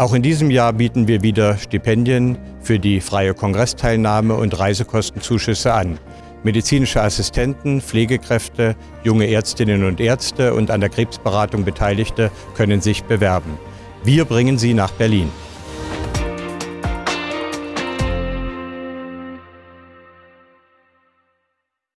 Auch in diesem Jahr bieten wir wieder Stipendien für die freie Kongressteilnahme und Reisekostenzuschüsse an. Medizinische Assistenten, Pflegekräfte, junge Ärztinnen und Ärzte und an der Krebsberatung Beteiligte können sich bewerben. Wir bringen sie nach Berlin.